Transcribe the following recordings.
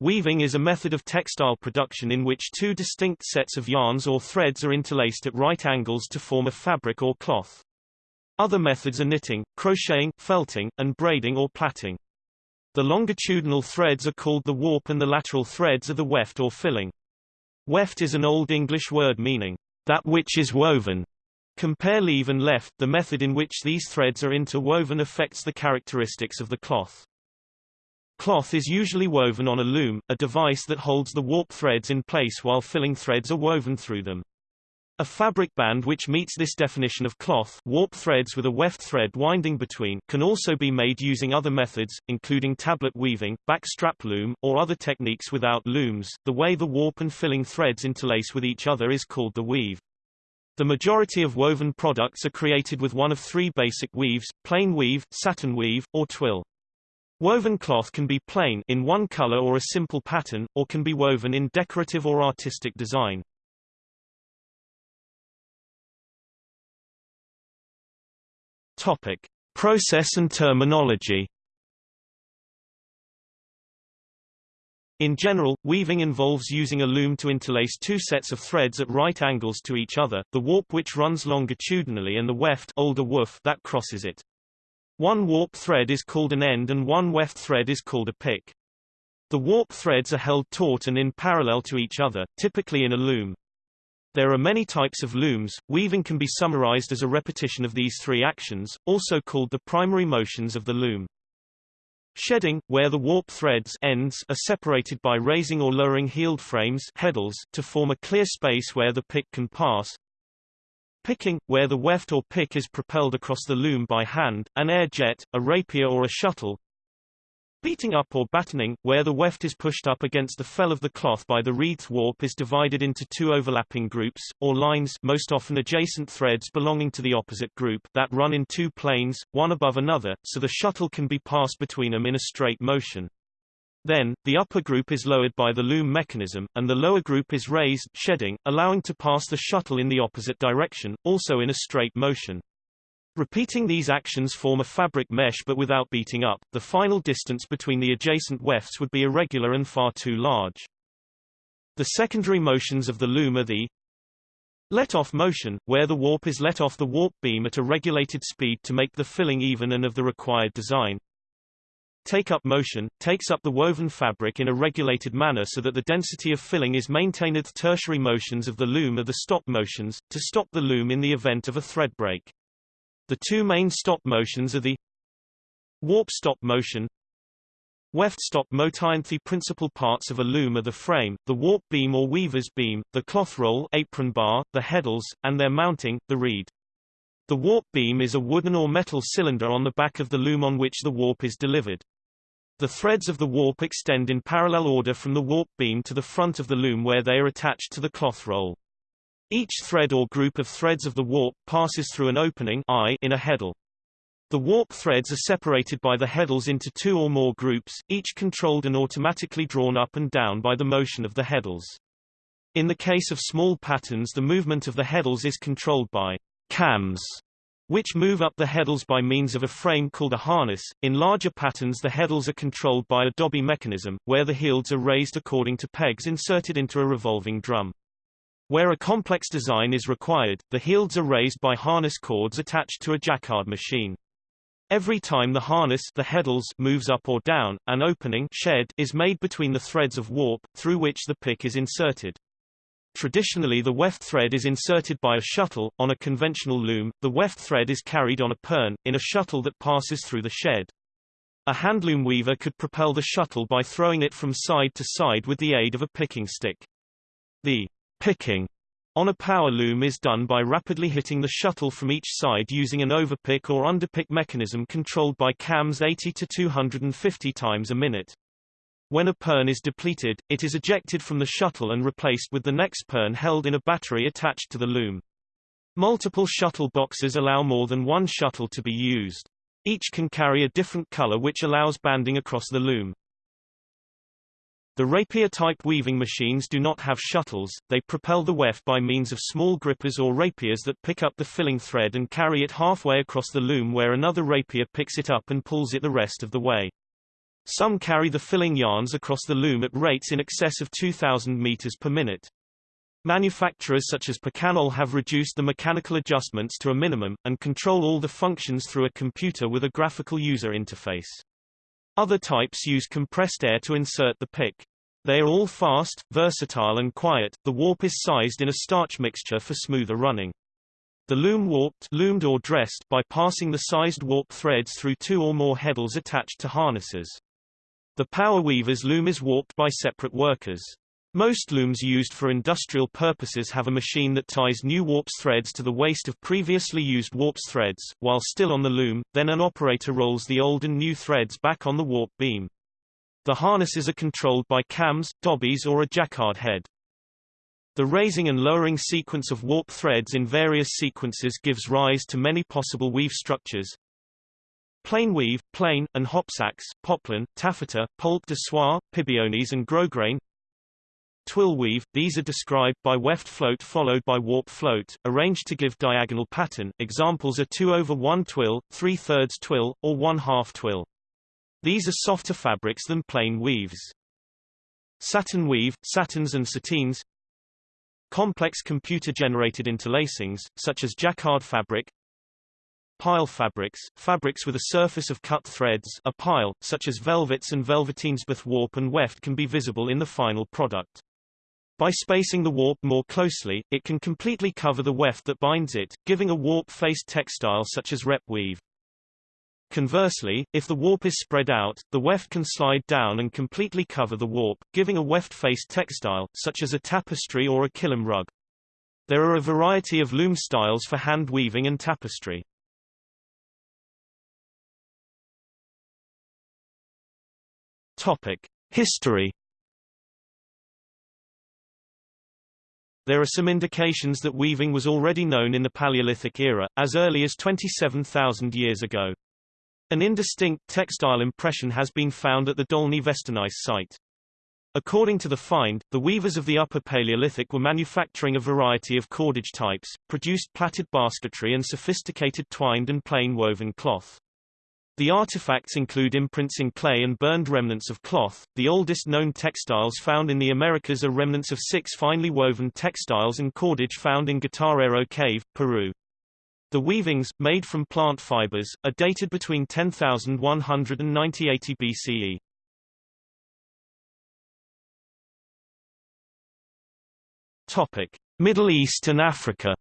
Weaving is a method of textile production in which two distinct sets of yarns or threads are interlaced at right angles to form a fabric or cloth. Other methods are knitting, crocheting, felting, and braiding or plaiting. The longitudinal threads are called the warp and the lateral threads are the weft or filling. Weft is an Old English word meaning, that which is woven. Compare leave and left. The method in which these threads are interwoven affects the characteristics of the cloth. Cloth is usually woven on a loom, a device that holds the warp threads in place while filling threads are woven through them. A fabric band which meets this definition of cloth warp threads with a weft thread winding between can also be made using other methods, including tablet weaving, backstrap loom, or other techniques without looms. The way the warp and filling threads interlace with each other is called the weave. The majority of woven products are created with one of three basic weaves, plain weave, satin weave, or twill. Woven cloth can be plain in one color or a simple pattern, or can be woven in decorative or artistic design. Topic: Process and terminology. In general, weaving involves using a loom to interlace two sets of threads at right angles to each other, the warp which runs longitudinally and the weft older woof that crosses it. One warp thread is called an end and one weft thread is called a pick. The warp threads are held taut and in parallel to each other, typically in a loom. There are many types of looms. Weaving can be summarized as a repetition of these three actions, also called the primary motions of the loom. Shedding, where the warp threads ends are separated by raising or lowering heald frames heddles to form a clear space where the pick can pass. Picking, where the weft or pick is propelled across the loom by hand, an air jet, a rapier or a shuttle. Beating up or battening, where the weft is pushed up against the fell of the cloth by the wreath warp is divided into two overlapping groups, or lines most often adjacent threads belonging to the opposite group that run in two planes, one above another, so the shuttle can be passed between them in a straight motion. Then, the upper group is lowered by the loom mechanism, and the lower group is raised shedding, allowing to pass the shuttle in the opposite direction, also in a straight motion. Repeating these actions form a fabric mesh but without beating up, the final distance between the adjacent wefts would be irregular and far too large. The secondary motions of the loom are the let-off motion, where the warp is let off the warp beam at a regulated speed to make the filling even and of the required design, Take-up motion, takes up the woven fabric in a regulated manner so that the density of filling is maintained. The tertiary motions of the loom are the stop motions, to stop the loom in the event of a thread break. The two main stop motions are the warp stop motion Weft stop motion. The principal parts of a loom are the frame, the warp beam or weaver's beam, the cloth roll apron bar, the heddles, and their mounting, the reed. The warp beam is a wooden or metal cylinder on the back of the loom on which the warp is delivered. The threads of the warp extend in parallel order from the warp beam to the front of the loom where they are attached to the cloth roll. Each thread or group of threads of the warp passes through an opening eye in a heddle. The warp threads are separated by the heddles into two or more groups, each controlled and automatically drawn up and down by the motion of the heddles. In the case of small patterns the movement of the heddles is controlled by cams, which move up the heddles by means of a frame called a harness. In larger patterns the heddles are controlled by a dobby mechanism, where the healds are raised according to pegs inserted into a revolving drum. Where a complex design is required, the healds are raised by harness cords attached to a jacquard machine. Every time the harness the heddles moves up or down, an opening shed is made between the threads of warp, through which the pick is inserted. Traditionally the weft thread is inserted by a shuttle, on a conventional loom, the weft thread is carried on a pern, in a shuttle that passes through the shed. A handloom weaver could propel the shuttle by throwing it from side to side with the aid of a picking stick. The picking on a power loom is done by rapidly hitting the shuttle from each side using an overpick or underpick mechanism controlled by cams 80 to 250 times a minute. When a pern is depleted, it is ejected from the shuttle and replaced with the next pern held in a battery attached to the loom. Multiple shuttle boxes allow more than one shuttle to be used. Each can carry a different color which allows banding across the loom. The rapier-type weaving machines do not have shuttles, they propel the weft by means of small grippers or rapiers that pick up the filling thread and carry it halfway across the loom where another rapier picks it up and pulls it the rest of the way. Some carry the filling yarns across the loom at rates in excess of 2,000 meters per minute. Manufacturers such as Picanol have reduced the mechanical adjustments to a minimum, and control all the functions through a computer with a graphical user interface. Other types use compressed air to insert the pick. They are all fast, versatile and quiet. The warp is sized in a starch mixture for smoother running. The loom warped loomed or dressed by passing the sized warp threads through two or more heddles attached to harnesses. The power weaver's loom is warped by separate workers. Most looms used for industrial purposes have a machine that ties new warps threads to the waste of previously used warps threads, while still on the loom, then an operator rolls the old and new threads back on the warp beam. The harnesses are controlled by cams, dobbies or a jacquard head. The raising and lowering sequence of warp threads in various sequences gives rise to many possible weave structures, Plain weave, plain, and hopsacks, poplin, taffeta, poult de soie, pibiones and grosgrain. Twill weave, these are described by weft float followed by warp float, arranged to give diagonal pattern. Examples are 2 over 1 twill, 3 thirds twill, or 1 half twill. These are softer fabrics than plain weaves. Satin weave, satins and sateens. Complex computer-generated interlacings, such as jacquard fabric, Pile fabrics, fabrics with a surface of cut threads a pile, such as velvets and velveteens both warp and weft can be visible in the final product. By spacing the warp more closely, it can completely cover the weft that binds it, giving a warp-faced textile such as rep weave. Conversely, if the warp is spread out, the weft can slide down and completely cover the warp, giving a weft-faced textile, such as a tapestry or a kilim rug. There are a variety of loom styles for hand weaving and tapestry. Topic: History. There are some indications that weaving was already known in the Paleolithic era, as early as 27,000 years ago. An indistinct textile impression has been found at the Dolní Věstonice site. According to the find, the weavers of the Upper Paleolithic were manufacturing a variety of cordage types, produced plaited basketry and sophisticated twined and plain woven cloth. The artifacts include imprints in clay and burned remnants of cloth. The oldest known textiles found in the Americas are remnants of six finely woven textiles and cordage found in Guitarrero Cave, Peru. The weavings, made from plant fibers, are dated between 10,100 and 9080 BCE. Topic: Middle East and Africa.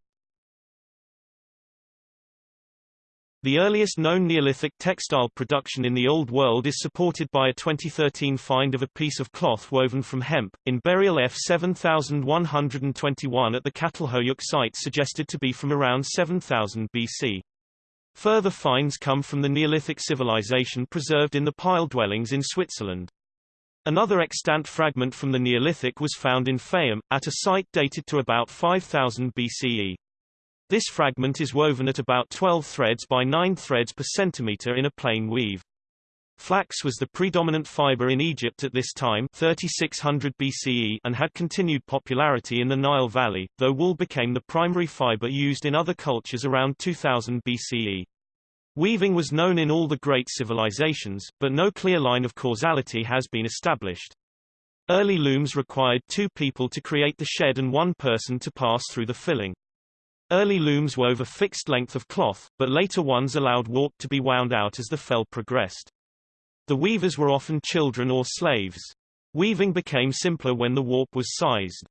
The earliest known Neolithic textile production in the Old World is supported by a 2013 find of a piece of cloth woven from hemp, in burial F 7121 at the Çatalhöyük site suggested to be from around 7000 BC. Further finds come from the Neolithic civilization preserved in the pile dwellings in Switzerland. Another extant fragment from the Neolithic was found in Fayum, at a site dated to about 5000 BCE. This fragment is woven at about 12 threads by 9 threads per centimeter in a plain weave. Flax was the predominant fiber in Egypt at this time 3600 BCE and had continued popularity in the Nile Valley, though wool became the primary fiber used in other cultures around 2000 BCE. Weaving was known in all the great civilizations, but no clear line of causality has been established. Early looms required two people to create the shed and one person to pass through the filling. Early looms wove a fixed length of cloth, but later ones allowed warp to be wound out as the fell progressed. The weavers were often children or slaves. Weaving became simpler when the warp was sized.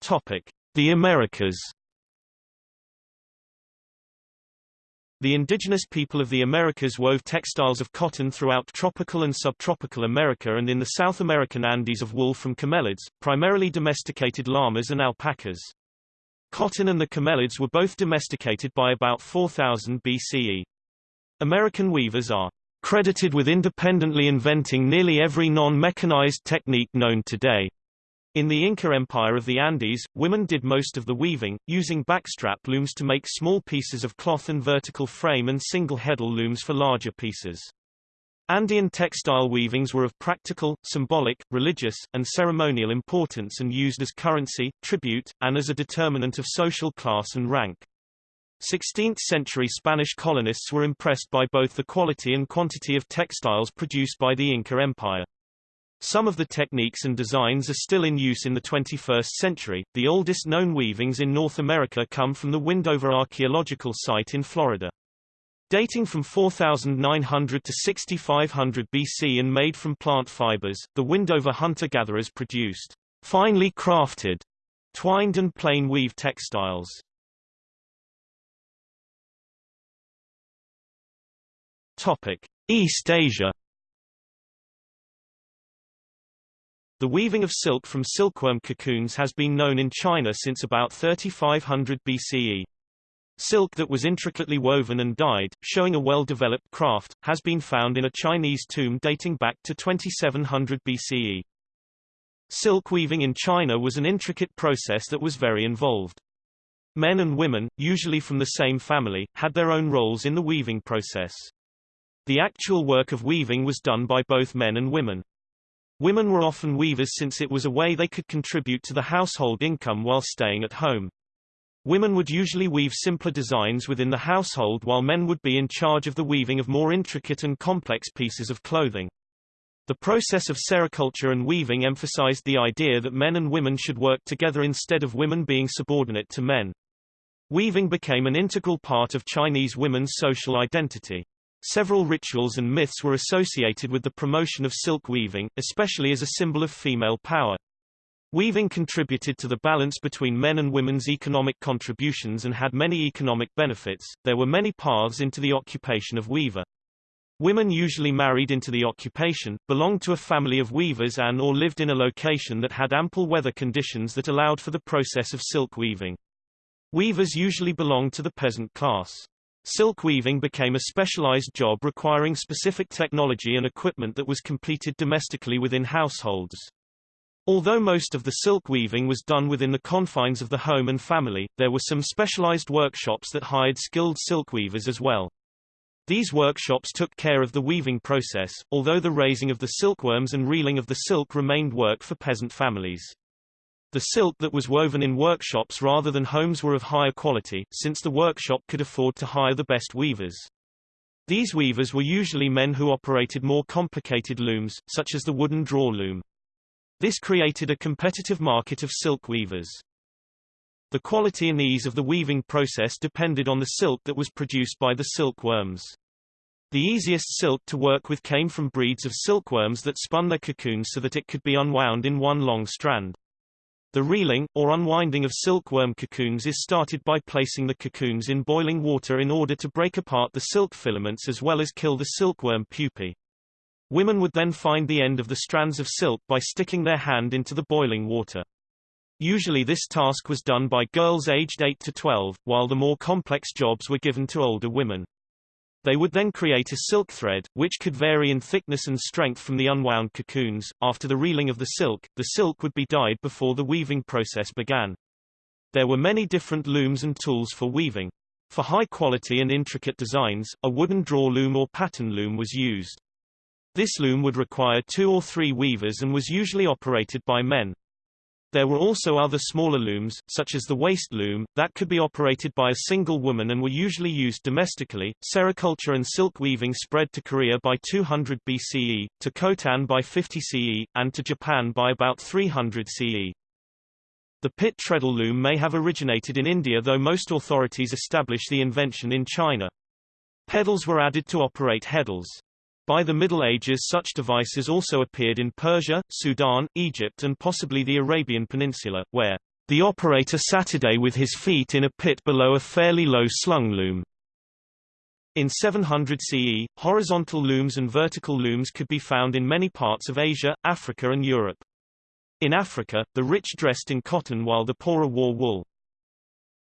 Topic: The Americas. The indigenous people of the Americas wove textiles of cotton throughout tropical and subtropical America and in the South American Andes of wool from camelids, primarily domesticated llamas and alpacas. Cotton and the camelids were both domesticated by about 4000 BCE. American weavers are credited with independently inventing nearly every non-mechanized technique known today. In the Inca Empire of the Andes, women did most of the weaving, using backstrap looms to make small pieces of cloth and vertical frame and single heddle looms for larger pieces. Andean textile weavings were of practical, symbolic, religious, and ceremonial importance and used as currency, tribute, and as a determinant of social class and rank. 16th-century Spanish colonists were impressed by both the quality and quantity of textiles produced by the Inca Empire. Some of the techniques and designs are still in use in the 21st century. The oldest known weavings in North America come from the Windover archaeological site in Florida. Dating from 4900 to 6500 BC and made from plant fibers, the Windover hunter-gatherers produced finely crafted, twined and plain weave textiles. Topic: East Asia. The weaving of silk from silkworm cocoons has been known in China since about 3500 BCE. Silk that was intricately woven and dyed, showing a well-developed craft, has been found in a Chinese tomb dating back to 2700 BCE. Silk weaving in China was an intricate process that was very involved. Men and women, usually from the same family, had their own roles in the weaving process. The actual work of weaving was done by both men and women. Women were often weavers since it was a way they could contribute to the household income while staying at home. Women would usually weave simpler designs within the household while men would be in charge of the weaving of more intricate and complex pieces of clothing. The process of sericulture and weaving emphasized the idea that men and women should work together instead of women being subordinate to men. Weaving became an integral part of Chinese women's social identity. Several rituals and myths were associated with the promotion of silk weaving, especially as a symbol of female power. Weaving contributed to the balance between men and women's economic contributions and had many economic benefits. There were many paths into the occupation of weaver. Women usually married into the occupation, belonged to a family of weavers and or lived in a location that had ample weather conditions that allowed for the process of silk weaving. Weavers usually belonged to the peasant class. Silk weaving became a specialized job requiring specific technology and equipment that was completed domestically within households. Although most of the silk weaving was done within the confines of the home and family, there were some specialized workshops that hired skilled silk weavers as well. These workshops took care of the weaving process, although the raising of the silkworms and reeling of the silk remained work for peasant families. The silk that was woven in workshops rather than homes were of higher quality, since the workshop could afford to hire the best weavers. These weavers were usually men who operated more complicated looms, such as the wooden draw loom. This created a competitive market of silk weavers. The quality and ease of the weaving process depended on the silk that was produced by the silkworms. The easiest silk to work with came from breeds of silkworms that spun their cocoons so that it could be unwound in one long strand. The reeling, or unwinding of silkworm cocoons is started by placing the cocoons in boiling water in order to break apart the silk filaments as well as kill the silkworm pupae. Women would then find the end of the strands of silk by sticking their hand into the boiling water. Usually this task was done by girls aged 8 to 12, while the more complex jobs were given to older women. They would then create a silk thread, which could vary in thickness and strength from the unwound cocoons. After the reeling of the silk, the silk would be dyed before the weaving process began. There were many different looms and tools for weaving. For high quality and intricate designs, a wooden draw loom or pattern loom was used. This loom would require two or three weavers and was usually operated by men. There were also other smaller looms, such as the waist loom, that could be operated by a single woman and were usually used domestically. Sericulture and silk weaving spread to Korea by 200 BCE, to Khotan by 50 CE, and to Japan by about 300 CE. The pit treadle loom may have originated in India though most authorities establish the invention in China. Pedals were added to operate heddles. By the Middle Ages such devices also appeared in Persia, Sudan, Egypt and possibly the Arabian Peninsula, where the operator sat with his feet in a pit below a fairly low slung loom. In 700 CE, horizontal looms and vertical looms could be found in many parts of Asia, Africa and Europe. In Africa, the rich dressed in cotton while the poorer wore wool.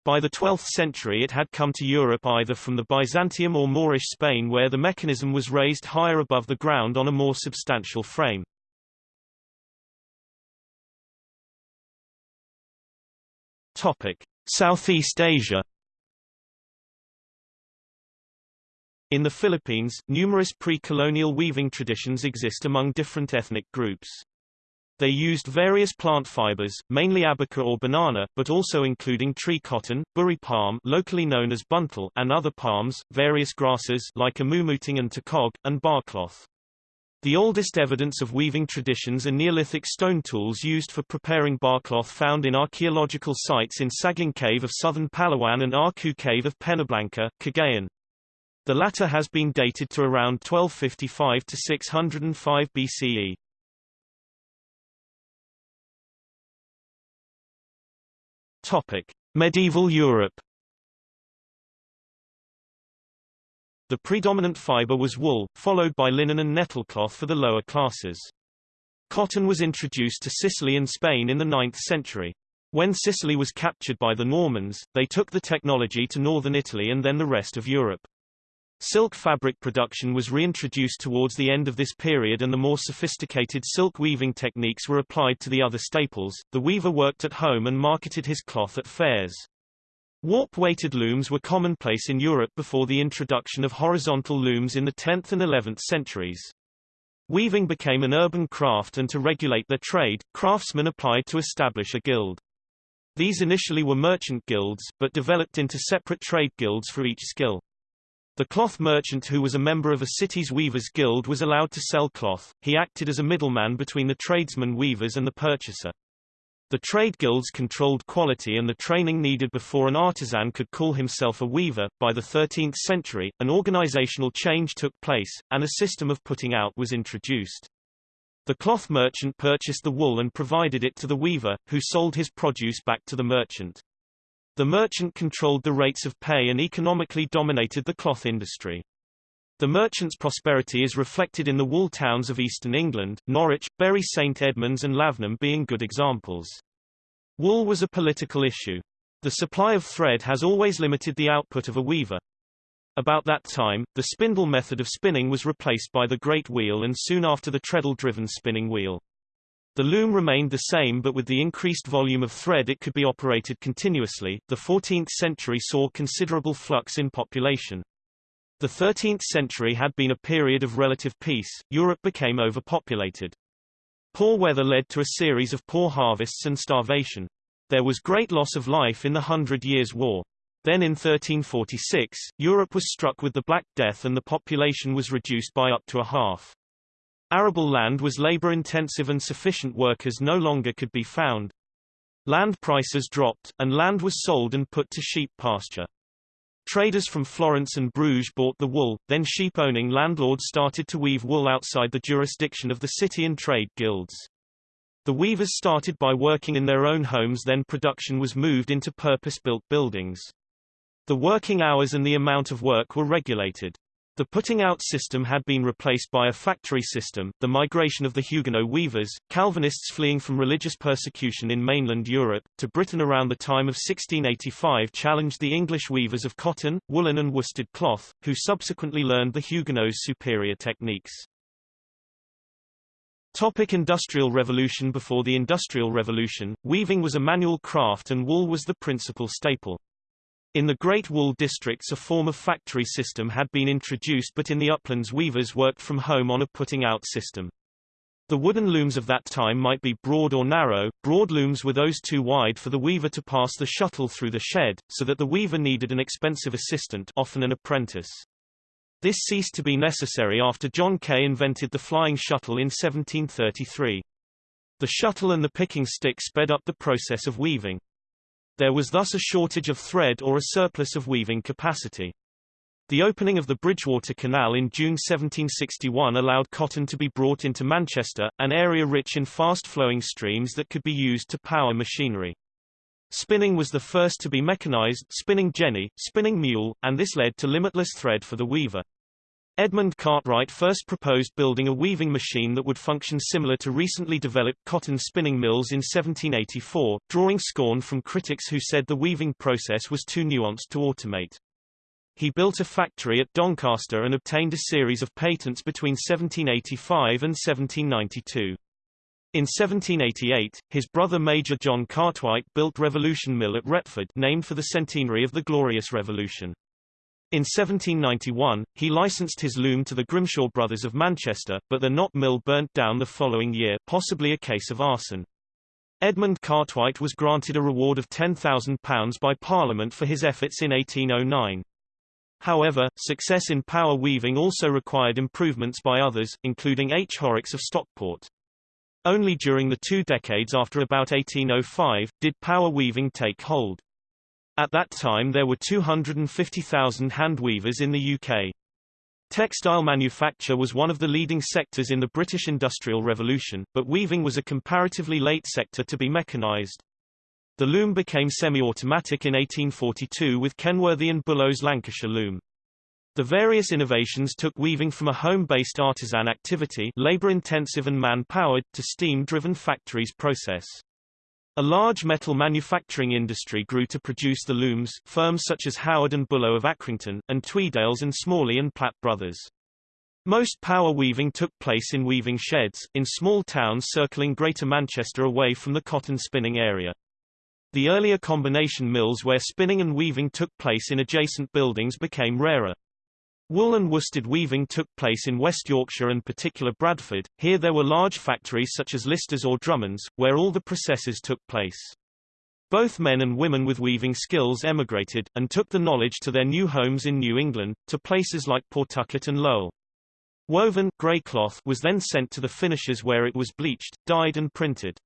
By the 12th century it had come to Europe either from the Byzantium or Moorish Spain where the mechanism was raised higher above the ground on a more substantial frame. Southeast Asia In the Philippines, numerous pre-colonial weaving traditions exist among different ethnic groups. They used various plant fibers, mainly abaca or banana, but also including tree cotton, burri palm locally known as buntal and other palms, various grasses like amumuting and tikog, and barcloth. The oldest evidence of weaving traditions are Neolithic stone tools used for preparing barcloth found in archaeological sites in Sagung Cave of southern Palawan and Arku Cave of Penablanca, Cagayan. The latter has been dated to around 1255 to 605 BCE. Topic: Medieval Europe. The predominant fiber was wool, followed by linen and nettlecloth for the lower classes. Cotton was introduced to Sicily and Spain in the 9th century. When Sicily was captured by the Normans, they took the technology to northern Italy and then the rest of Europe. Silk fabric production was reintroduced towards the end of this period and the more sophisticated silk weaving techniques were applied to the other staples. The weaver worked at home and marketed his cloth at fairs. Warp-weighted looms were commonplace in Europe before the introduction of horizontal looms in the 10th and 11th centuries. Weaving became an urban craft and to regulate their trade, craftsmen applied to establish a guild. These initially were merchant guilds, but developed into separate trade guilds for each skill. The cloth merchant who was a member of a city's weavers' guild was allowed to sell cloth, he acted as a middleman between the tradesmen weavers and the purchaser. The trade guilds controlled quality and the training needed before an artisan could call himself a weaver. By the 13th century, an organizational change took place, and a system of putting out was introduced. The cloth merchant purchased the wool and provided it to the weaver, who sold his produce back to the merchant. The merchant controlled the rates of pay and economically dominated the cloth industry. The merchant's prosperity is reflected in the wool towns of eastern England, Norwich, Bury St Edmunds and Lavenham being good examples. Wool was a political issue. The supply of thread has always limited the output of a weaver. About that time, the spindle method of spinning was replaced by the great wheel and soon after the treadle-driven spinning wheel. The loom remained the same but with the increased volume of thread it could be operated continuously. The 14th century saw considerable flux in population. The 13th century had been a period of relative peace, Europe became overpopulated. Poor weather led to a series of poor harvests and starvation. There was great loss of life in the Hundred Years' War. Then in 1346, Europe was struck with the Black Death and the population was reduced by up to a half. Arable land was labor-intensive and sufficient workers no longer could be found. Land prices dropped, and land was sold and put to sheep pasture. Traders from Florence and Bruges bought the wool, then sheep-owning landlords started to weave wool outside the jurisdiction of the city and trade guilds. The weavers started by working in their own homes then production was moved into purpose-built buildings. The working hours and the amount of work were regulated. The putting out system had been replaced by a factory system. The migration of the Huguenot weavers, Calvinists fleeing from religious persecution in mainland Europe, to Britain around the time of 1685 challenged the English weavers of cotton, woolen and worsted cloth, who subsequently learned the Huguenots' superior techniques. Topic Industrial Revolution Before the Industrial Revolution, weaving was a manual craft and wool was the principal staple. In the Great Wool districts a form of factory system had been introduced but in the uplands weavers worked from home on a putting-out system. The wooden looms of that time might be broad or narrow, broad looms were those too wide for the weaver to pass the shuttle through the shed, so that the weaver needed an expensive assistant often an apprentice. This ceased to be necessary after John Kay invented the flying shuttle in 1733. The shuttle and the picking stick sped up the process of weaving. There was thus a shortage of thread or a surplus of weaving capacity. The opening of the Bridgewater Canal in June 1761 allowed cotton to be brought into Manchester, an area rich in fast-flowing streams that could be used to power machinery. Spinning was the first to be mechanized spinning jenny, spinning mule, and this led to limitless thread for the weaver. Edmund Cartwright first proposed building a weaving machine that would function similar to recently developed cotton spinning mills in 1784, drawing scorn from critics who said the weaving process was too nuanced to automate. He built a factory at Doncaster and obtained a series of patents between 1785 and 1792. In 1788, his brother Major John Cartwright built Revolution Mill at Retford named for the centenary of the Glorious Revolution. In 1791, he licensed his loom to the Grimshaw brothers of Manchester, but the Knott Mill burnt down the following year possibly a case of arson. Edmund Cartwright was granted a reward of £10,000 by Parliament for his efforts in 1809. However, success in power weaving also required improvements by others, including H. Horrocks of Stockport. Only during the two decades after about 1805, did power weaving take hold. At that time there were 250,000 hand weavers in the UK. Textile manufacture was one of the leading sectors in the British Industrial Revolution, but weaving was a comparatively late sector to be mechanized. The loom became semi-automatic in 1842 with Kenworthy and Bullough's Lancashire loom. The various innovations took weaving from a home-based artisan activity labor-intensive and man-powered to steam-driven factories process. A large metal manufacturing industry grew to produce the looms, firms such as Howard and Bullough of Accrington, and Tweedales and Smalley and Platt Brothers. Most power weaving took place in weaving sheds, in small towns circling Greater Manchester away from the cotton spinning area. The earlier combination mills where spinning and weaving took place in adjacent buildings became rarer. Wool and worsted weaving took place in West Yorkshire and particular Bradford. Here there were large factories such as Lister's or Drummond's, where all the processes took place. Both men and women with weaving skills emigrated, and took the knowledge to their new homes in New England, to places like Pawtucket and Lowell. Woven, grey cloth was then sent to the finishers where it was bleached, dyed and printed.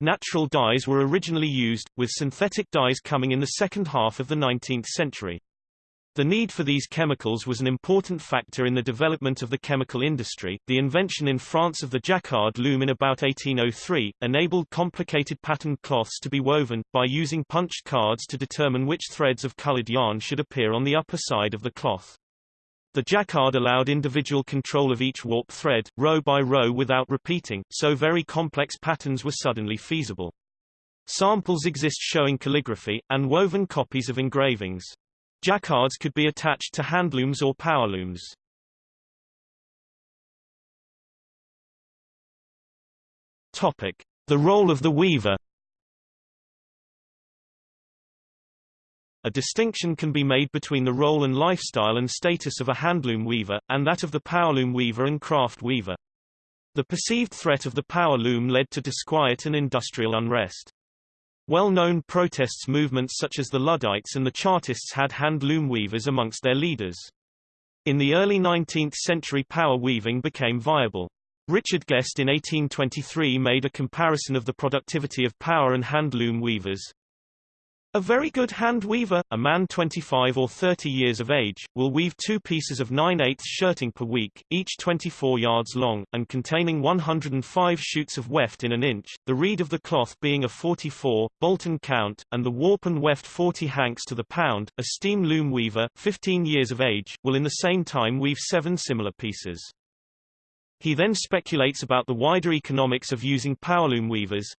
Natural dyes were originally used, with synthetic dyes coming in the second half of the 19th century. The need for these chemicals was an important factor in the development of the chemical industry. The invention in France of the jacquard loom in about 1803 enabled complicated patterned cloths to be woven by using punched cards to determine which threads of colored yarn should appear on the upper side of the cloth. The jacquard allowed individual control of each warp thread, row by row without repeating, so very complex patterns were suddenly feasible. Samples exist showing calligraphy, and woven copies of engravings. Jacquards could be attached to handlooms or powerlooms. Topic: The role of the weaver. A distinction can be made between the role and lifestyle and status of a handloom weaver, and that of the powerloom weaver and craft weaver. The perceived threat of the power loom led to disquiet and industrial unrest. Well-known protests movements such as the Luddites and the Chartists had hand-loom weavers amongst their leaders. In the early 19th century power weaving became viable. Richard Guest in 1823 made a comparison of the productivity of power and hand-loom weavers. A very good hand weaver, a man 25 or 30 years of age, will weave two pieces of 9 8 shirting per week, each 24 yards long, and containing 105 shoots of weft in an inch, the reed of the cloth being a 44, Bolton count, and the warp and weft 40 hanks to the pound. A steam loom weaver, 15 years of age, will in the same time weave seven similar pieces. He then speculates about the wider economics of using powerloom weavers,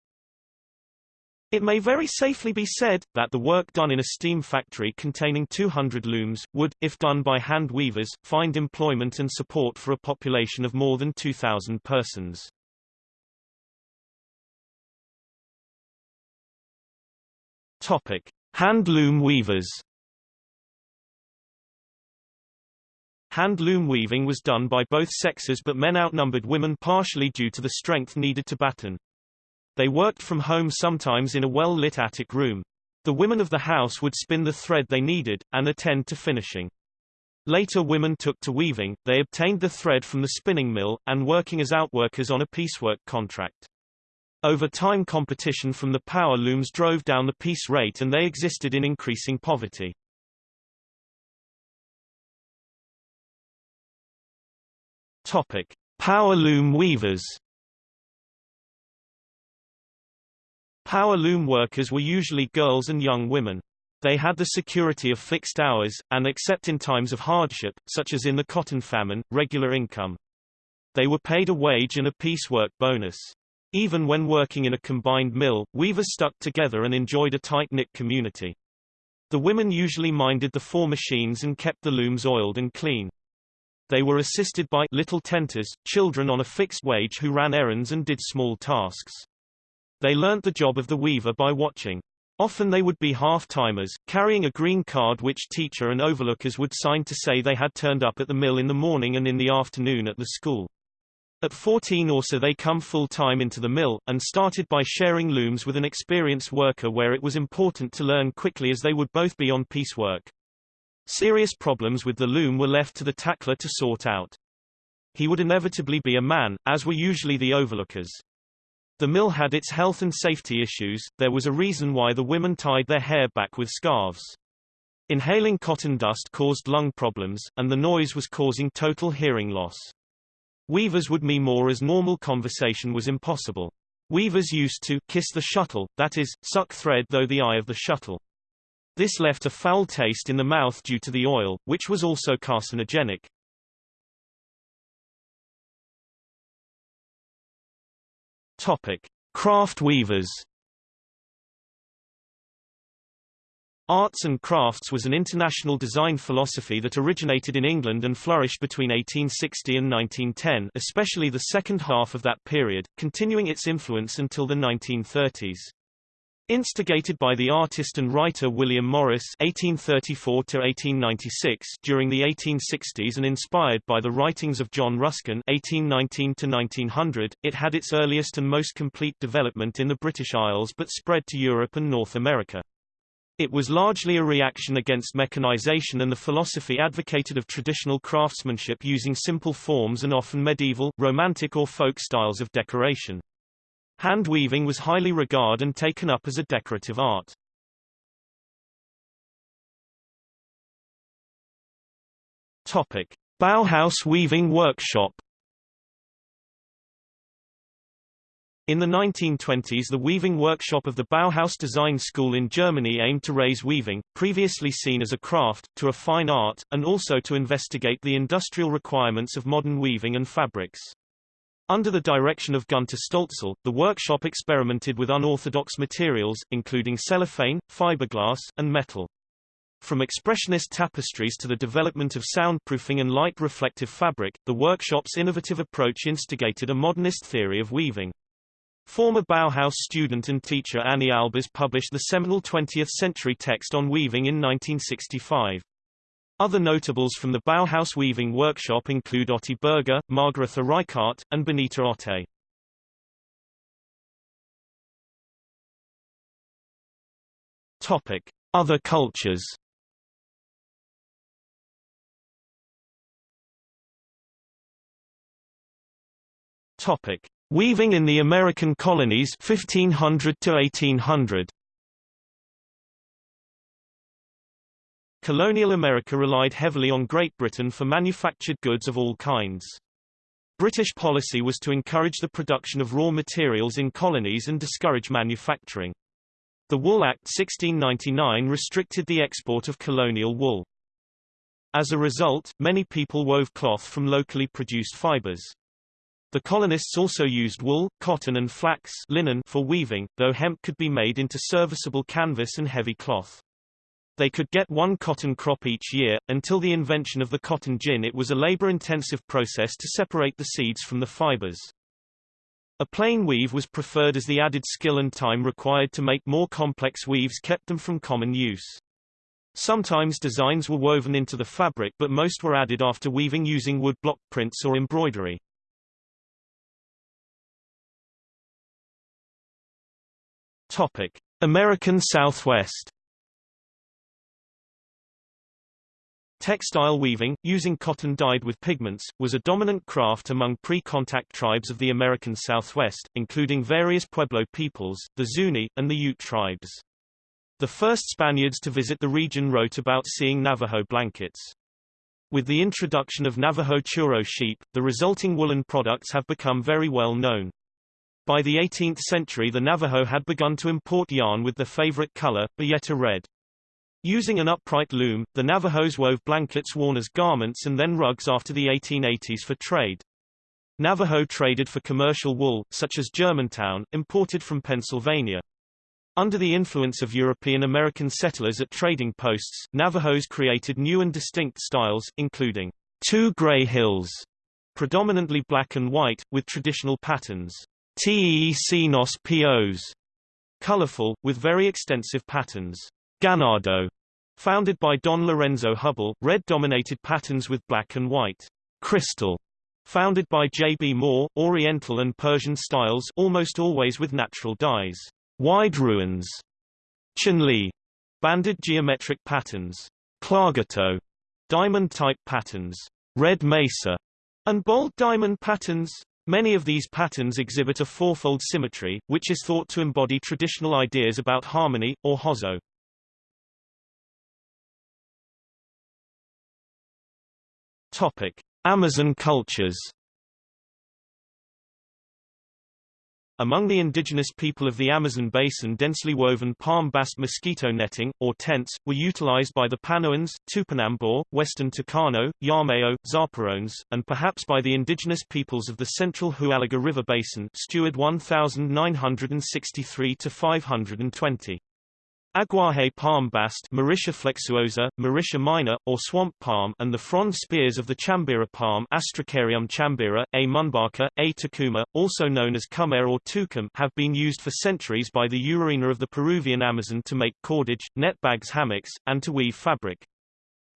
it may very safely be said, that the work done in a steam factory containing 200 looms, would, if done by hand weavers, find employment and support for a population of more than 2,000 persons. Topic. Hand loom weavers Hand loom weaving was done by both sexes but men outnumbered women partially due to the strength needed to batten. They worked from home sometimes in a well-lit attic room. The women of the house would spin the thread they needed, and attend to finishing. Later women took to weaving, they obtained the thread from the spinning mill, and working as outworkers on a piecework contract. Over time competition from the power looms drove down the piece rate and they existed in increasing poverty. Topic. Power loom weavers Power loom workers were usually girls and young women. They had the security of fixed hours, and except in times of hardship, such as in the cotton famine, regular income. They were paid a wage and a piecework bonus. Even when working in a combined mill, weavers stuck together and enjoyed a tight-knit community. The women usually minded the four machines and kept the looms oiled and clean. They were assisted by little tenters, children on a fixed wage who ran errands and did small tasks. They learnt the job of the weaver by watching. Often they would be half-timers, carrying a green card which teacher and overlookers would sign to say they had turned up at the mill in the morning and in the afternoon at the school. At 14 or so they come full-time into the mill, and started by sharing looms with an experienced worker where it was important to learn quickly as they would both be on piecework. Serious problems with the loom were left to the tackler to sort out. He would inevitably be a man, as were usually the overlookers. The mill had its health and safety issues, there was a reason why the women tied their hair back with scarves. Inhaling cotton dust caused lung problems, and the noise was causing total hearing loss. Weavers would me more as normal conversation was impossible. Weavers used to kiss the shuttle, that is, suck thread though the eye of the shuttle. This left a foul taste in the mouth due to the oil, which was also carcinogenic. Topic: Craft weavers. Arts and crafts was an international design philosophy that originated in England and flourished between 1860 and 1910 especially the second half of that period, continuing its influence until the 1930s. Instigated by the artist and writer William Morris (1834–1896) during the 1860s and inspired by the writings of John Ruskin (1819–1900), it had its earliest and most complete development in the British Isles, but spread to Europe and North America. It was largely a reaction against mechanization and the philosophy advocated of traditional craftsmanship using simple forms and often medieval, romantic or folk styles of decoration. Hand weaving was highly regarded and taken up as a decorative art. Topic: Bauhaus Weaving Workshop In the 1920s the weaving workshop of the Bauhaus Design School in Germany aimed to raise weaving, previously seen as a craft, to a fine art, and also to investigate the industrial requirements of modern weaving and fabrics. Under the direction of Gunta Stölzl, the workshop experimented with unorthodox materials, including cellophane, fiberglass, and metal. From expressionist tapestries to the development of soundproofing and light-reflective fabric, the workshop's innovative approach instigated a modernist theory of weaving. Former Bauhaus student and teacher Anni Albers published the seminal 20th-century text on weaving in 1965. Other notables from the Bauhaus weaving workshop include Otti Berger, Margaretha Reichardt, and Benita Otte. Topic: Other cultures. Topic: Weaving in the American colonies 1500 to 1800. Colonial America relied heavily on Great Britain for manufactured goods of all kinds. British policy was to encourage the production of raw materials in colonies and discourage manufacturing. The Wool Act 1699 restricted the export of colonial wool. As a result, many people wove cloth from locally produced fibers. The colonists also used wool, cotton and flax linen for weaving, though hemp could be made into serviceable canvas and heavy cloth. They could get one cotton crop each year. Until the invention of the cotton gin it was a labor-intensive process to separate the seeds from the fibers. A plain weave was preferred as the added skill and time required to make more complex weaves kept them from common use. Sometimes designs were woven into the fabric but most were added after weaving using wood block prints or embroidery. Topic: American Southwest Textile weaving, using cotton dyed with pigments, was a dominant craft among pre-contact tribes of the American Southwest, including various Pueblo peoples, the Zuni, and the Ute tribes. The first Spaniards to visit the region wrote about seeing Navajo blankets. With the introduction of Navajo churro sheep, the resulting woolen products have become very well known. By the 18th century the Navajo had begun to import yarn with their favorite color, bayeta red. Using an upright loom, the Navajos wove blankets worn as garments and then rugs after the 1880s for trade. Navajo traded for commercial wool, such as Germantown, imported from Pennsylvania. Under the influence of European-American settlers at trading posts, Navajos created new and distinct styles, including two gray hills, predominantly black and white, with traditional patterns, Teec Nos Pos, Colorful, with very extensive patterns. Ganado, founded by Don Lorenzo Hubbell, red-dominated patterns with black and white. Crystal, founded by J. B. Moore, Oriental and Persian styles almost always with natural dyes. Wide ruins. Chinle, banded geometric patterns. Klagetoh, diamond-type patterns. Red Mesa, and bold diamond patterns. Many of these patterns exhibit a fourfold symmetry, which is thought to embody traditional ideas about harmony, or Hozo. Topic. Amazon cultures Among the indigenous people of the Amazon basin densely woven palm bast mosquito netting, or tents, were utilized by the Panoans, Tupinamba, Western Tucano, Yameo, Zaparoans, and perhaps by the indigenous peoples of the central Huallaga River Basin Steward 1963-520. Aguaje palm bast Mauritia flexuosa, Mauritia minor, or swamp palm and the frond spears of the chambira palm Astrocaryum chambira, A. munbaca, A. tucuma, also known as cumare or tucum have been used for centuries by the Urarina of the Peruvian Amazon to make cordage, net bags hammocks, and to weave fabric.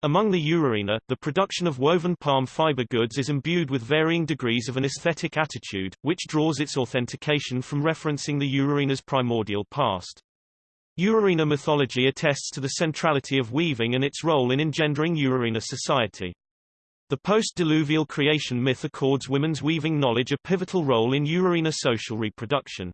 Among the Urarina, the production of woven palm fiber goods is imbued with varying degrees of an aesthetic attitude, which draws its authentication from referencing the Urarina's primordial past. Urarina mythology attests to the centrality of weaving and its role in engendering Urarina society. The post-diluvial creation myth accords women's weaving knowledge a pivotal role in Urarina social reproduction.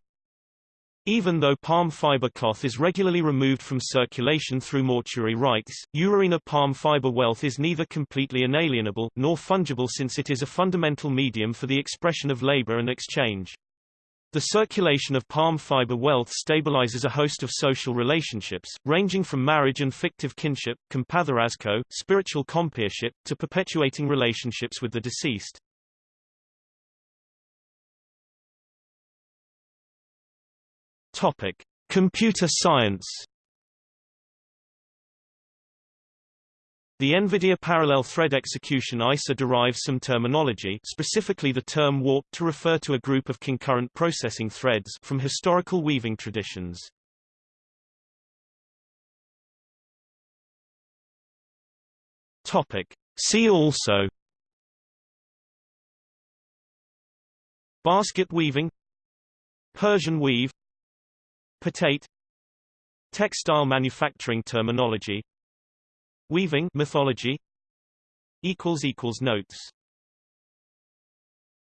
Even though palm fiber cloth is regularly removed from circulation through mortuary rites, Urarina palm fiber wealth is neither completely inalienable, nor fungible since it is a fundamental medium for the expression of labor and exchange. The circulation of palm fiber wealth stabilizes a host of social relationships, ranging from marriage and fictive kinship, compadrazgo, spiritual compeership, to perpetuating relationships with the deceased. Topic: Computer science. The NVIDIA Parallel Thread Execution ISA derives some terminology specifically the term warp to refer to a group of concurrent processing threads from historical weaving traditions. Topic. See also Basket weaving Persian weave Potate Textile manufacturing terminology Weaving mythology equals equals notes